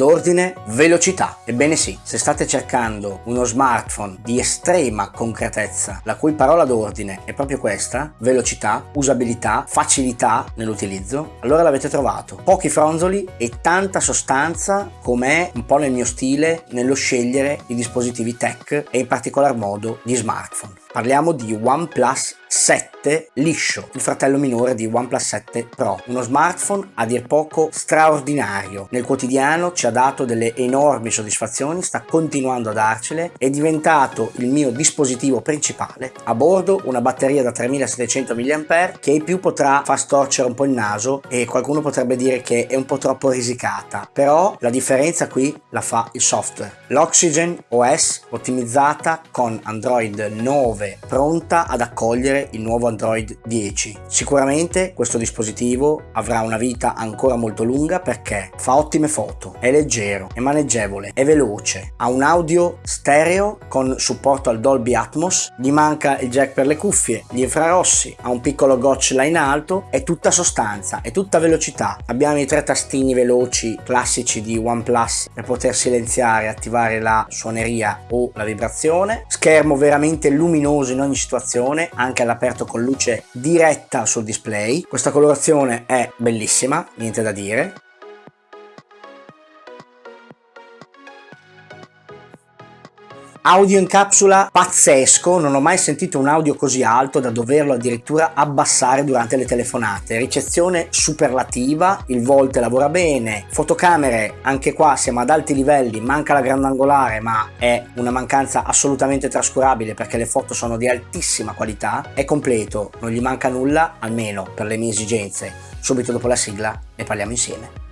d'ordine velocità. Ebbene sì, se state cercando uno smartphone di estrema concretezza, la cui parola d'ordine è proprio questa, velocità, usabilità, facilità nell'utilizzo, allora l'avete trovato. Pochi fronzoli e tanta sostanza com'è un po' nel mio stile nello scegliere i dispositivi tech e in particolar modo gli smartphone. Parliamo di OnePlus 7 liscio, il fratello minore di OnePlus 7 Pro, uno smartphone a dir poco straordinario. Nel quotidiano ci ha dato delle enormi soddisfazioni, sta continuando a darcele, è diventato il mio dispositivo principale. A bordo una batteria da 3700 mAh che ai più potrà far storcere un po' il naso e qualcuno potrebbe dire che è un po' troppo risicata, però la differenza qui la fa il software. L'Oxygen OS ottimizzata con Android 9 pronta ad accogliere il nuovo Android 10. Sicuramente questo dispositivo avrà una vita ancora molto lunga perché fa ottime foto, è leggero, è maneggevole, è veloce, ha un audio stereo con supporto al Dolby Atmos, gli manca il jack per le cuffie, gli infrarossi, ha un piccolo gotch là in alto, è tutta sostanza, è tutta velocità. Abbiamo i tre tastini veloci classici di OnePlus per poter silenziare e attivare la suoneria o la vibrazione, schermo veramente luminoso in ogni situazione, anche alla all'aperto con luce diretta sul display. Questa colorazione è bellissima, niente da dire. Audio in capsula pazzesco, non ho mai sentito un audio così alto da doverlo addirittura abbassare durante le telefonate. Ricezione superlativa, il volte lavora bene, fotocamere, anche qua siamo ad alti livelli, manca la grandangolare ma è una mancanza assolutamente trascurabile perché le foto sono di altissima qualità, è completo, non gli manca nulla, almeno per le mie esigenze. Subito dopo la sigla ne parliamo insieme.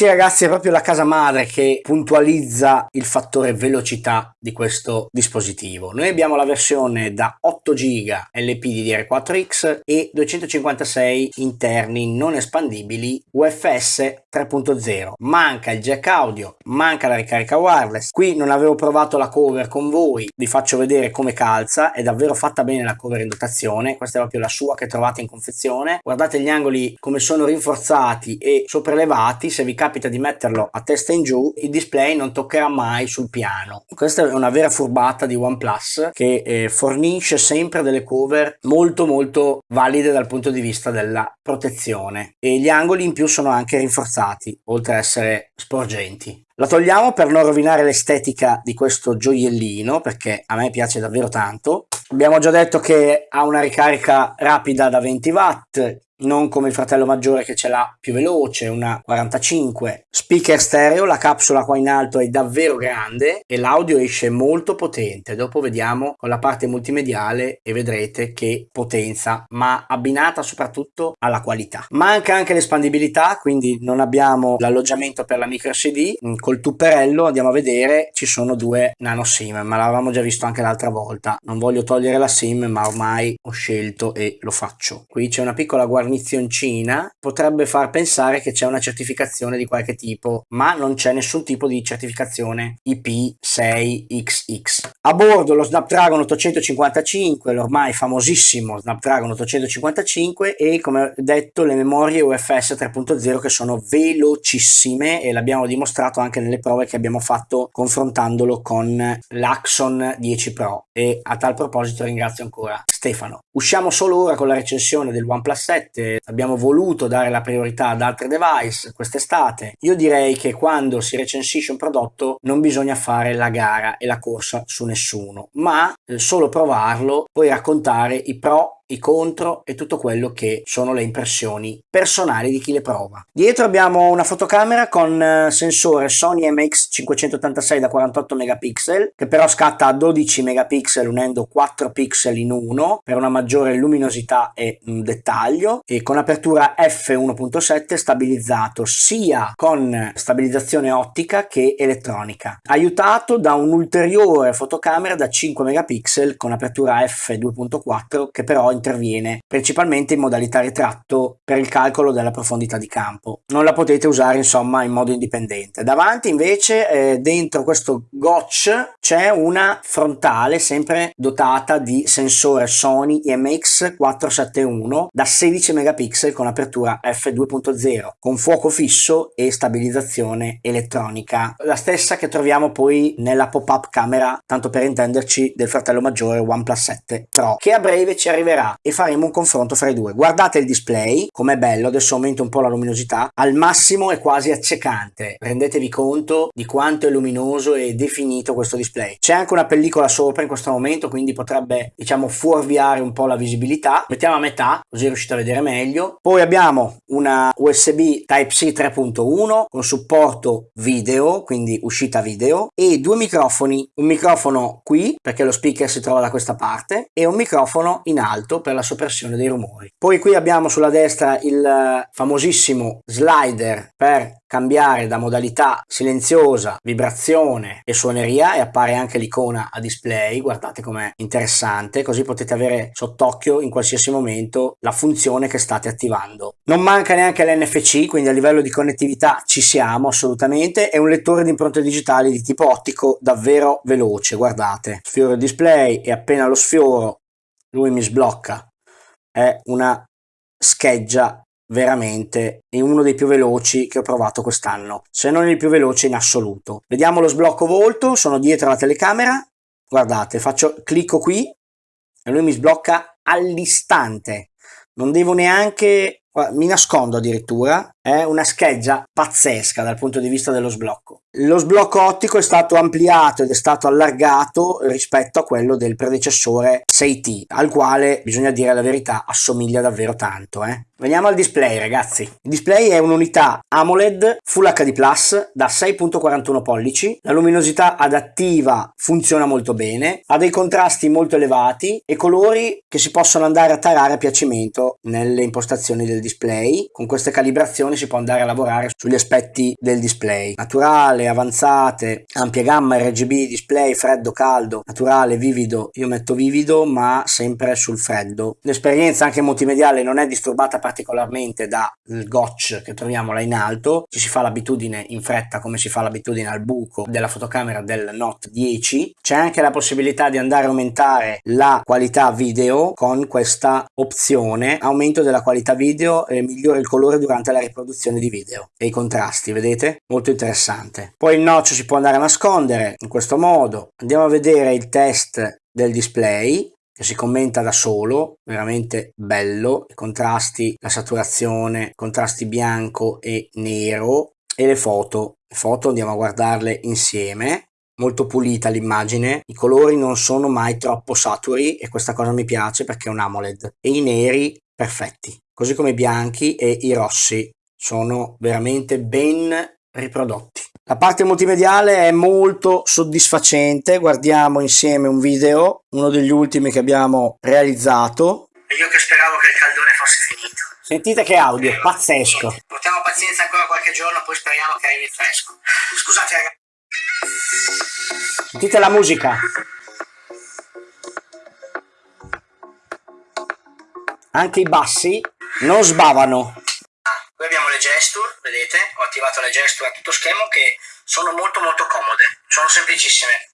Sì ragazzi è proprio la casa madre che puntualizza il fattore velocità di questo dispositivo. Noi abbiamo la versione da 8 GB LPDDR4X e 256 interni non espandibili UFS 3.0. Manca il jack audio, manca la ricarica wireless. Qui non avevo provato la cover con voi, vi faccio vedere come calza, è davvero fatta bene la cover in dotazione, questa è proprio la sua che trovate in confezione. Guardate gli angoli come sono rinforzati e sopraelevati, se vi capita capita di metterlo a testa in giù il display non toccherà mai sul piano. Questa è una vera furbata di OnePlus che eh, fornisce sempre delle cover molto molto valide dal punto di vista della protezione. E gli angoli in più sono anche rinforzati oltre ad essere sporgenti la togliamo per non rovinare l'estetica di questo gioiellino perché a me piace davvero tanto abbiamo già detto che ha una ricarica rapida da 20 watt non come il fratello maggiore che ce l'ha più veloce, una 45. Speaker stereo, la capsula qua in alto è davvero grande e l'audio esce molto potente. Dopo vediamo con la parte multimediale e vedrete che potenza, ma abbinata soprattutto alla qualità. Manca anche l'espandibilità, quindi non abbiamo l'alloggiamento per la micro SD. Col tupperello andiamo a vedere, ci sono due nano SIM, ma l'avevamo già visto anche l'altra volta. Non voglio togliere la SIM, ma ormai ho scelto e lo faccio. Qui c'è una piccola guarnizioncina potrebbe far pensare che c'è una certificazione di qualche tipo, ma non c'è nessun tipo di certificazione IP6XX. A bordo lo Snapdragon 855, l'ormai famosissimo Snapdragon 855 e come detto le memorie UFS 3.0 che sono velocissime e l'abbiamo dimostrato anche nelle prove che abbiamo fatto confrontandolo con l'Axon 10 Pro e a tal proposito ringrazio ancora Stefano. Usciamo solo ora con la recensione del OnePlus 7 ovviamente abbiamo voluto dare la priorità ad altri device quest'estate. Io direi che quando si recensisce un prodotto non bisogna fare la gara e la corsa su nessuno, ma eh, solo provarlo, poi raccontare i pro i contro e tutto quello che sono le impressioni personali di chi le prova. Dietro abbiamo una fotocamera con eh, sensore Sony MX586 da 48 megapixel che però scatta a 12 megapixel unendo 4 pixel in uno per una maggiore luminosità e un dettaglio e con apertura f1.7 stabilizzato sia con stabilizzazione ottica che elettronica aiutato da un'ulteriore fotocamera da 5 megapixel con apertura f2.4 che però interviene principalmente in modalità ritratto per il calcolo della profondità di campo. Non la potete usare insomma in modo indipendente. Davanti invece eh, dentro questo gotch c'è una frontale sempre dotata di sensore Sony IMX 471 da 16 megapixel con apertura f2.0 con fuoco fisso e stabilizzazione elettronica. La stessa che troviamo poi nella pop-up camera, tanto per intenderci, del fratello maggiore OnePlus 7 Pro, che a breve ci arriverà e faremo un confronto fra i due. Guardate il display, com'è bello, adesso aumento un po' la luminosità, al massimo è quasi accecante. Rendetevi conto di quanto è luminoso e definito questo display. C'è anche una pellicola sopra in questo momento, quindi potrebbe, diciamo, fuorviare un po' la visibilità. Mettiamo a metà, così riuscite a vedere meglio. Poi abbiamo una USB Type-C 3.1 con supporto video, quindi uscita video, e due microfoni. Un microfono qui, perché lo speaker si trova da questa parte, e un microfono in alto per la soppressione dei rumori. Poi qui abbiamo sulla destra il famosissimo slider per cambiare da modalità silenziosa, vibrazione e suoneria e appare anche l'icona a display, guardate com'è interessante, così potete avere sott'occhio in qualsiasi momento la funzione che state attivando. Non manca neanche l'NFC, quindi a livello di connettività ci siamo assolutamente, e un lettore di impronte digitali di tipo ottico davvero veloce, guardate. Sfioro il display e appena lo sfioro lui mi sblocca. È una scheggia veramente è uno dei più veloci che ho provato quest'anno, se non il più veloce in assoluto. Vediamo lo sblocco volto, sono dietro la telecamera, guardate, faccio, clicco qui e lui mi sblocca all'istante, non devo neanche mi nascondo addirittura, è una scheggia pazzesca dal punto di vista dello sblocco. Lo sblocco ottico è stato ampliato ed è stato allargato rispetto a quello del predecessore 6T, al quale, bisogna dire la verità, assomiglia davvero tanto. Eh? Veniamo al display ragazzi. Il display è un'unità AMOLED Full HD Plus da 6.41 pollici, la luminosità adattiva funziona molto bene, ha dei contrasti molto elevati e colori che si possono andare a tarare a piacimento nelle impostazioni del display. Con queste calibrazioni si può andare a lavorare sugli aspetti del display. Naturale, avanzate, ampia gamma RGB, display freddo, caldo, naturale, vivido. Io metto vivido ma sempre sul freddo. L'esperienza anche multimediale non è disturbata particolarmente dal gotch che troviamo là in alto, ci si fa l'abitudine in fretta come si fa l'abitudine al buco della fotocamera del Note 10, c'è anche la possibilità di andare a aumentare la qualità video con questa opzione, aumento della qualità video e migliora il colore durante la riproduzione di video e i contrasti, vedete? Molto interessante. Poi il noccio si può andare a nascondere in questo modo, andiamo a vedere il test del display che si commenta da solo, veramente bello, i contrasti, la saturazione, contrasti bianco e nero e le foto. Le foto andiamo a guardarle insieme, molto pulita l'immagine, i colori non sono mai troppo saturi e questa cosa mi piace perché è un AMOLED e i neri perfetti, così come i bianchi e i rossi sono veramente ben riprodotti. La parte multimediale è molto soddisfacente, guardiamo insieme un video, uno degli ultimi che abbiamo realizzato. E io che speravo che il caldone fosse finito. Sentite che audio, pazzesco. Portiamo pazienza ancora qualche giorno, poi speriamo che arrivi fresco. Scusate ragazzi. Sentite la musica. Anche i bassi non sbavano. Qui abbiamo le gesture, vedete? Gesture a tutto schermo che sono molto molto comode, sono semplicissime.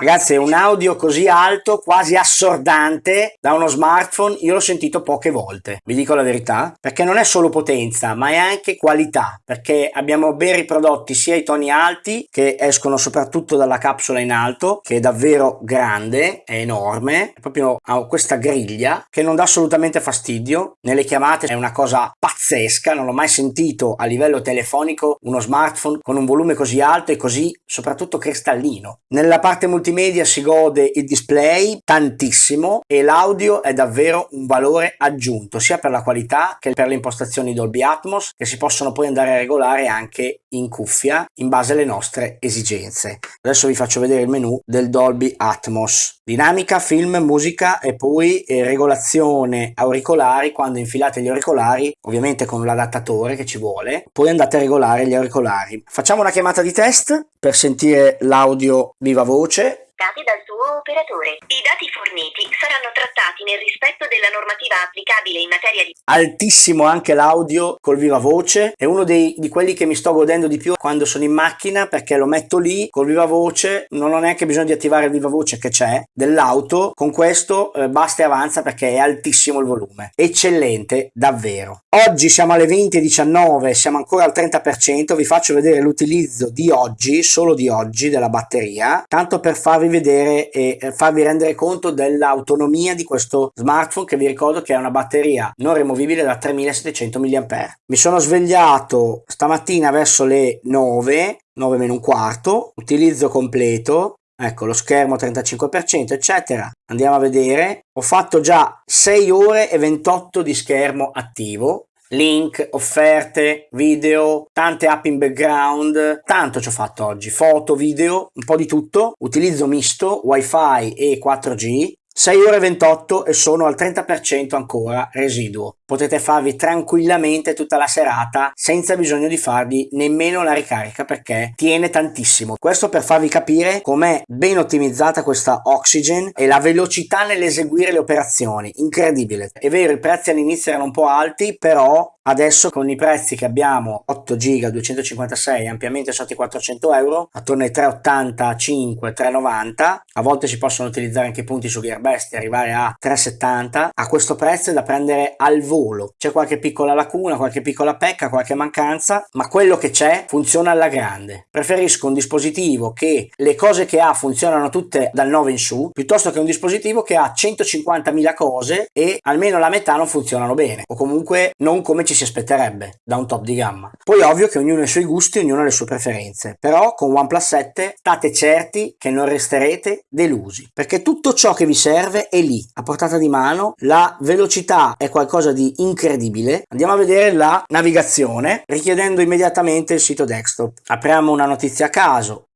Ragazzi, un audio così alto, quasi assordante da uno smartphone, io l'ho sentito poche volte, vi dico la verità, perché non è solo potenza, ma è anche qualità, perché abbiamo ben riprodotti sia i toni alti, che escono soprattutto dalla capsula in alto, che è davvero grande, è enorme, è proprio ha questa griglia che non dà assolutamente fastidio, nelle chiamate è una cosa pazzesca, non l'ho mai sentito a livello telefonico uno smartphone con un volume così alto e così soprattutto cristallino. Nella parte multimedia multimedia si gode il display tantissimo e l'audio è davvero un valore aggiunto sia per la qualità che per le impostazioni Dolby Atmos che si possono poi andare a regolare anche in cuffia in base alle nostre esigenze. Adesso vi faccio vedere il menu del Dolby Atmos. Dinamica, film, musica e poi eh, regolazione auricolari quando infilate gli auricolari, ovviamente con l'adattatore che ci vuole, poi andate a regolare gli auricolari. Facciamo una chiamata di test per sentire l'audio viva voce indicati dal suo operatore. I dati forniti saranno trattati nel rispetto della normativa applicabile in materia di... Altissimo anche l'audio col viva voce, è uno dei, di quelli che mi sto godendo di più quando sono in macchina perché lo metto lì col viva voce, non ho neanche bisogno di attivare il viva voce che c'è dell'auto, con questo eh, basta e avanza perché è altissimo il volume. Eccellente, davvero. Oggi siamo alle 20.19, siamo ancora al 30%, vi faccio vedere l'utilizzo di oggi, solo di oggi, della batteria, tanto per farvi vedere e eh, farvi rendere conto dell'autonomia di questo smartphone che vi ricordo che è una batteria non rimovibile da 3700 mAh. Mi sono svegliato stamattina verso le 9, 9 meno un quarto, utilizzo completo, ecco lo schermo 35% eccetera. Andiamo a vedere. Ho fatto già 6 ore e 28 di schermo attivo link, offerte, video, tante app in background, tanto ci ho fatto oggi, foto, video, un po' di tutto, utilizzo misto, wifi e 4G, 6 ore e 28 e sono al 30% ancora residuo. Potete farvi tranquillamente tutta la serata senza bisogno di farvi nemmeno la ricarica perché tiene tantissimo. Questo per farvi capire com'è ben ottimizzata questa Oxygen e la velocità nell'eseguire le operazioni. Incredibile. È vero, i prezzi all'inizio erano un po' alti, però Adesso con i prezzi che abbiamo 8 GB 256 ampiamente sotto i 400 euro attorno ai 385 390 a volte si possono utilizzare anche i punti su Gearbest e arrivare a 370 a questo prezzo è da prendere al volo c'è qualche piccola lacuna qualche piccola pecca qualche mancanza ma quello che c'è funziona alla grande preferisco un dispositivo che le cose che ha funzionano tutte dal 9 in su piuttosto che un dispositivo che ha 150.000 cose e almeno la metà non funzionano bene o comunque non come ci si aspetterebbe da un top di gamma. Poi ovvio che ognuno ha i suoi gusti, ognuno ha le sue preferenze, però con OnePlus 7 state certi che non resterete delusi, perché tutto ciò che vi serve è lì, a portata di mano, la velocità è qualcosa di incredibile. Andiamo a vedere la navigazione richiedendo immediatamente il sito desktop. Apriamo una notizia a caso,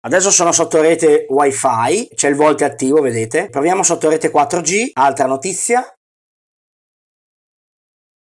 Adesso sono sotto rete wifi, c'è il volte attivo, vedete? Proviamo sotto rete 4G, altra notizia,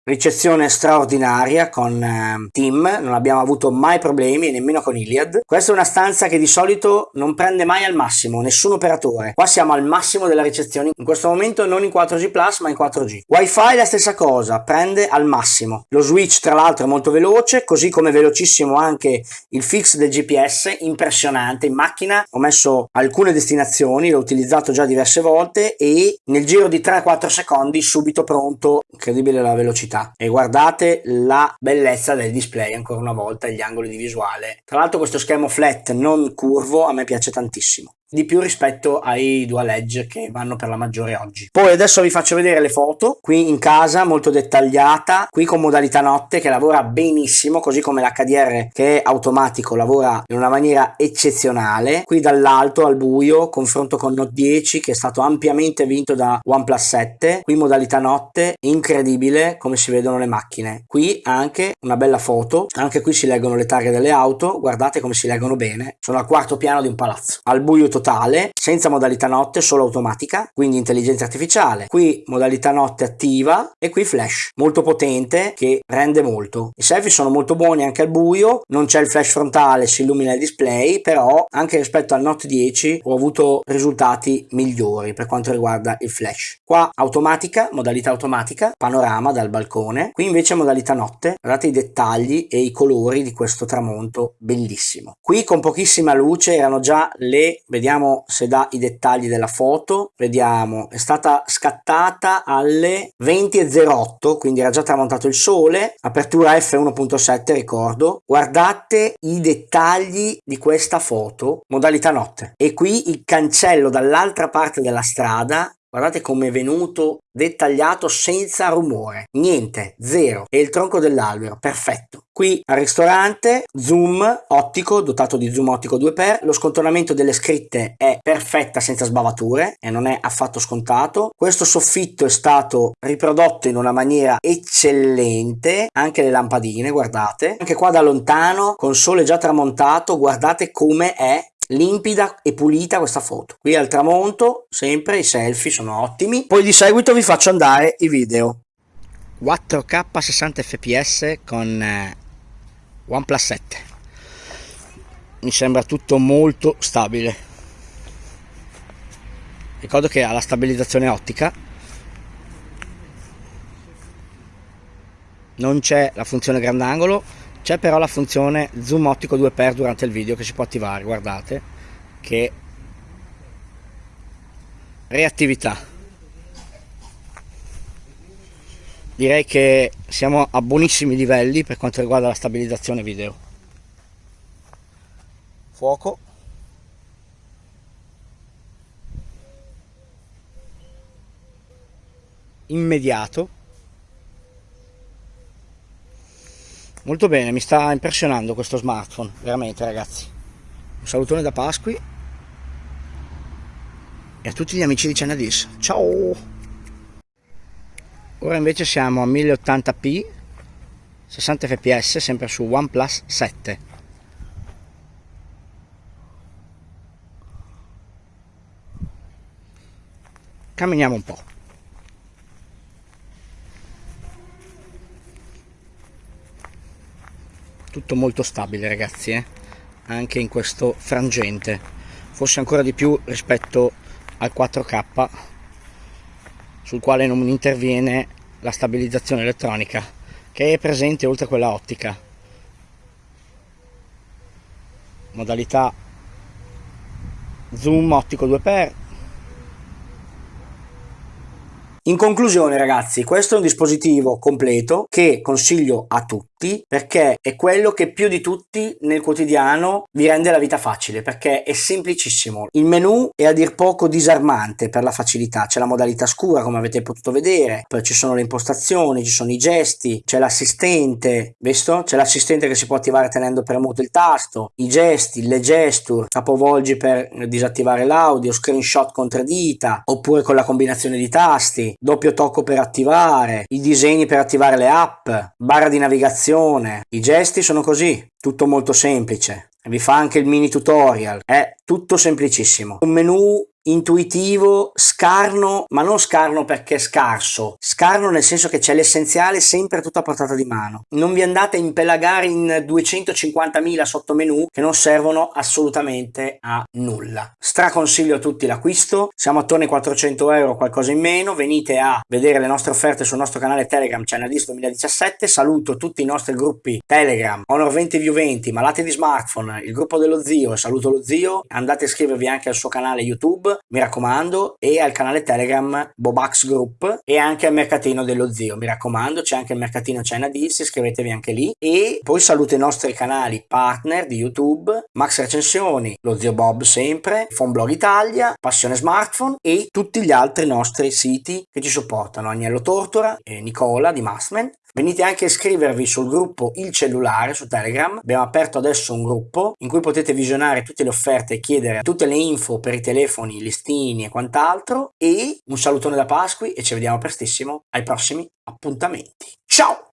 ricezione straordinaria con eh, Team, non abbiamo avuto mai problemi nemmeno con Iliad. Questa è una stanza che di solito non prende mai al massimo, nessun operatore. Qua siamo al massimo della ricezione, in questo momento non in 4G Plus ma in 4G. Wi-Fi la stessa cosa, prende al massimo. Lo switch tra l'altro è molto veloce, così come velocissimo anche il fix del GPS, impressionante. In macchina ho messo alcune destinazioni, l'ho utilizzato già diverse volte e nel giro di 3-4 secondi subito pronto, incredibile la velocità qualità e guardate la bellezza del display ancora una volta gli angoli di visuale. Tra l'altro questo schermo flat non curvo a me piace tantissimo di più rispetto ai dual edge che vanno per la maggiore oggi. Poi adesso vi faccio vedere le foto qui in casa molto dettagliata qui con modalità notte che lavora benissimo così come l'HDR che è automatico lavora in una maniera eccezionale. Qui dall'alto al buio confronto con Note 10 che è stato ampiamente vinto da OnePlus 7 qui modalità notte incredibile come si vedono le macchine. Qui anche una bella foto anche qui si leggono le targhe delle auto guardate come si leggono bene sono al quarto piano di un palazzo. Al buio totale, senza modalità notte, solo automatica, quindi intelligenza artificiale. Qui modalità notte attiva e qui flash, molto potente che rende molto. I selfie sono molto buoni anche al buio, non c'è il flash frontale, si illumina il display, però anche rispetto al Note 10 ho avuto risultati migliori per quanto riguarda il flash. Qua automatica, modalità automatica, panorama dal balcone, qui invece modalità notte, guardate i dettagli e i colori di questo tramonto bellissimo. Qui con pochissima luce erano già le, vediamo vediamo se dà i dettagli della foto. Vediamo è stata scattata alle 20.08 quindi era già tramontato il sole. Apertura f1.7 ricordo. Guardate i dettagli di questa foto. Modalità notte. E qui il cancello dall'altra parte della strada Guardate come è venuto dettagliato senza rumore. Niente, zero. E il tronco dell'albero, perfetto. Qui al ristorante, zoom ottico, dotato di zoom ottico 2x. Lo scontornamento delle scritte è perfetta senza sbavature e non è affatto scontato. Questo soffitto è stato riprodotto in una maniera eccellente. Anche le lampadine, guardate. Anche qua da lontano, con sole già tramontato, guardate come è limpida e pulita questa foto. Qui al tramonto sempre i selfie sono ottimi. Poi di seguito vi faccio andare i video. 4k 60 fps con eh, OnePlus 7 mi sembra tutto molto stabile. Ricordo che ha la stabilizzazione ottica. Non c'è la funzione grandangolo c'è però la funzione zoom ottico 2x durante il video che si può attivare guardate che reattività. Direi che siamo a buonissimi livelli per quanto riguarda la stabilizzazione video. Fuoco. Immediato molto bene mi sta impressionando questo smartphone veramente ragazzi. Un salutone da Pasqui. E a tutti gli amici di Cenadis ciao! Ora invece siamo a 1080p 60 fps sempre su OnePlus 7 camminiamo un po' tutto molto stabile ragazzi eh? anche in questo frangente. Forse ancora di più rispetto al 4k sul quale non interviene la stabilizzazione elettronica che è presente oltre quella ottica. Modalità zoom ottico 2x in conclusione ragazzi questo è un dispositivo completo che consiglio a tutti tutti perché è quello che più di tutti nel quotidiano vi rende la vita facile perché è semplicissimo. Il menu è a dir poco disarmante per la facilità, c'è la modalità scura come avete potuto vedere, poi ci sono le impostazioni, ci sono i gesti, c'è l'assistente, visto? C'è l'assistente che si può attivare tenendo premuto il tasto, i gesti, le gesture, capovolgi per disattivare l'audio, screenshot con tre dita oppure con la combinazione di tasti, doppio tocco per attivare, i disegni per attivare le app, barra di navigazione navigazione, i gesti sono così, tutto molto semplice. Vi fa anche il mini tutorial, è tutto semplicissimo. Un menu intuitivo, scarno, ma non scarno perché è scarso, scarno nel senso che c'è l'essenziale sempre tutto a portata di mano. Non vi andate a impelagare in 250.000 sottomenu che non servono assolutamente a nulla. Straconsiglio a tutti l'acquisto, siamo attorno ai 400 euro, qualcosa in meno, venite a vedere le nostre offerte sul nostro canale Telegram Channelist 2017, saluto tutti i nostri gruppi Telegram, Honor 20 View 20, Malati di Smartphone, il gruppo dello zio saluto lo zio, andate a iscrivervi anche al suo canale YouTube mi raccomando, e al canale Telegram Bobax Group e anche al mercatino dello zio, mi raccomando, c'è anche il mercatino China Deals, iscrivetevi anche lì. E poi saluto i nostri canali partner di YouTube, Max Recensioni, lo zio Bob sempre, Fonblog Italia, Passione Smartphone e tutti gli altri nostri siti che ci supportano, Agnello Tortora e Nicola di Massman Venite anche a iscrivervi sul gruppo Il Cellulare su Telegram. Abbiamo aperto adesso un gruppo in cui potete visionare tutte le offerte e chiedere tutte le info per i telefoni, listini e quant'altro. E un salutone da Pasqui e ci vediamo prestissimo ai prossimi appuntamenti. Ciao!